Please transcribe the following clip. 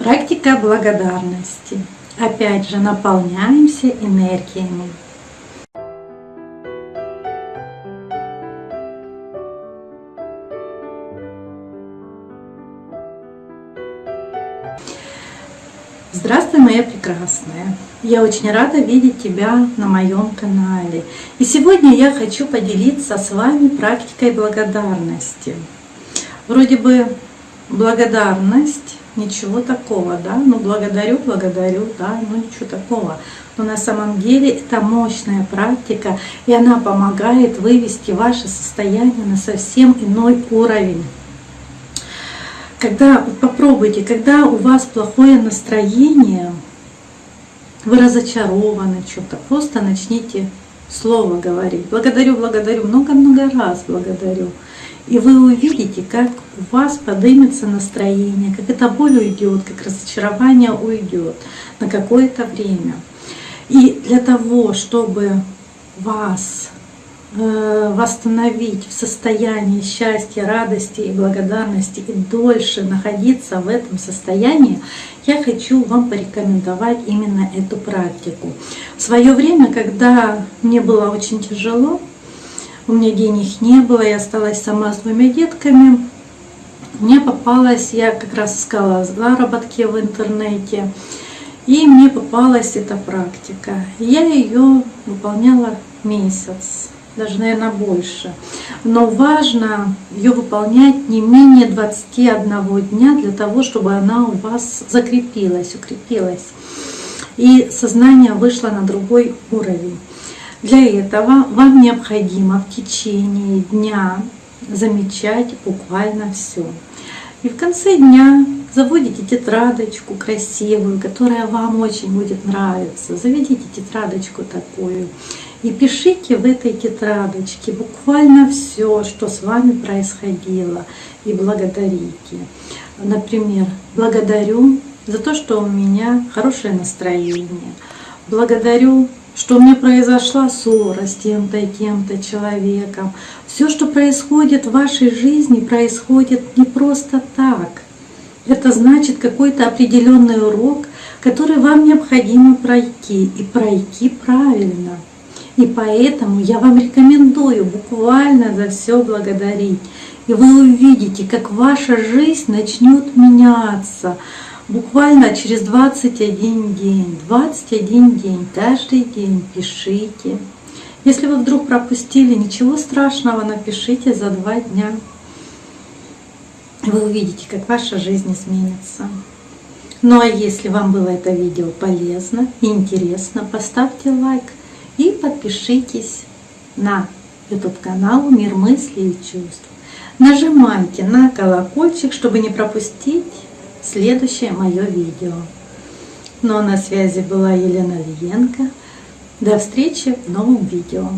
Практика благодарности. Опять же, наполняемся энергиями. Здравствуй, моя прекрасная! Я очень рада видеть тебя на моем канале. И сегодня я хочу поделиться с вами практикой благодарности. Вроде бы благодарность ничего такого, да, ну благодарю, благодарю, да, ну ничего такого. Но на самом деле это мощная практика, и она помогает вывести ваше состояние на совсем иной уровень. Когда, попробуйте, когда у вас плохое настроение, вы разочарованы что-то, просто начните слово говорить. Благодарю, благодарю, много-много раз благодарю. И вы увидите, как у вас поднимется настроение, как эта боль уйдет, как разочарование уйдет на какое-то время. И для того, чтобы вас э, восстановить в состоянии счастья, радости и благодарности и дольше находиться в этом состоянии, я хочу вам порекомендовать именно эту практику. В свое время, когда мне было очень тяжело, у меня денег не было, я осталась сама с двумя детками. Мне попалась, я как раз искала заработки в интернете, и мне попалась эта практика. Я ее выполняла месяц, даже, наверное, больше. Но важно ее выполнять не менее 21 дня для того, чтобы она у вас закрепилась, укрепилась. И сознание вышло на другой уровень. Для этого вам необходимо в течение дня замечать буквально все. И в конце дня заводите тетрадочку красивую, которая вам очень будет нравиться. Заведите тетрадочку такую и пишите в этой тетрадочке буквально все, что с вами происходило, и благодарите. Например, благодарю за то, что у меня хорошее настроение. Благодарю что меня произошла ссора с тем-то и тем-то человеком. Все, что происходит в вашей жизни, происходит не просто так. Это значит какой-то определенный урок, который вам необходимо пройти, и пройти правильно. И поэтому я вам рекомендую буквально за все благодарить. И вы увидите, как ваша жизнь начнет меняться буквально через 21 день, 21 день, каждый день пишите. Если вы вдруг пропустили, ничего страшного, напишите за два дня. Вы увидите, как ваша жизнь изменится. Ну а если вам было это видео полезно и интересно, поставьте лайк и подпишитесь на YouTube канал Мир мыслей и чувств. Нажимайте на колокольчик, чтобы не пропустить следующее мое видео. Ну а на связи была Елена Лиенко. До встречи в новом видео.